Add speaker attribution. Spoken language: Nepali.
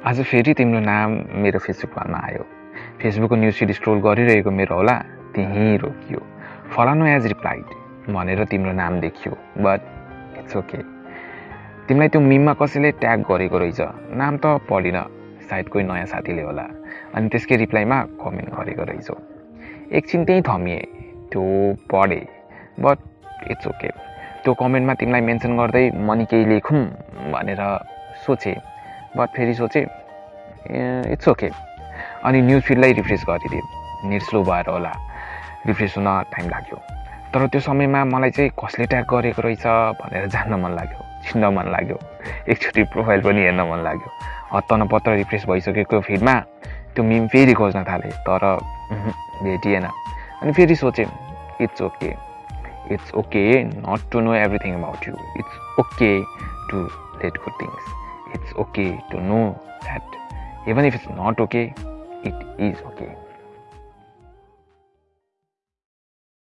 Speaker 1: आज फेरि तिम्रो नाम मेरो फेसबुकमा आयो। फेसबुकको न्युज फिड स्क्रोल गरिरहेको मेरो होला त्यहीँ रोकियो। फलानु एज रिप्लाइड भनेर तिम्रो नाम देखियो बट इट्स ओके तिमीलाई त्यो मिममा कसैले ट्याग गरेको रहेछ? नाम त पढिन सायद कोही नयाँ साथीले होला। अनि त्यसकै रिप्लाईमा कमेन्ट गरेको रहेछौ। एकछिन त्यहीँ थमिए त्यो पढेँ बट इट्स ओके त्यो कमेन्टमा तिमीलाई मेन्सन गर्दै मनी केही लेखौँ भनेर सोचेँ। बट फेरि सोचेँ इट्स ओके अनि न्युज फिडलाई रिफ्रेस गरिदिएँ नेट स्लो भएर होला. रिफ्रेस हुन टाइम लाग्यो. तर त्यो समयमा मलाई चाहिँ कसले ट्याग गरेको रहेछ भनेर जान्न मन लाग्यो चिन्न मन लाग्यो. एकचोटि प्रोफाइल पनि हेर्न मन लाग्यो. हत्त नपत्र रिफ्रेस भइसकेको फिडमा त्यो मिम फेरि खोज्न थालेँ तर भेटिएन. अनि फेरि सोचेँ it's okay it's okay not to know everything about you it's okay to let good things it's okay to know that even if it's not okay, it is okay.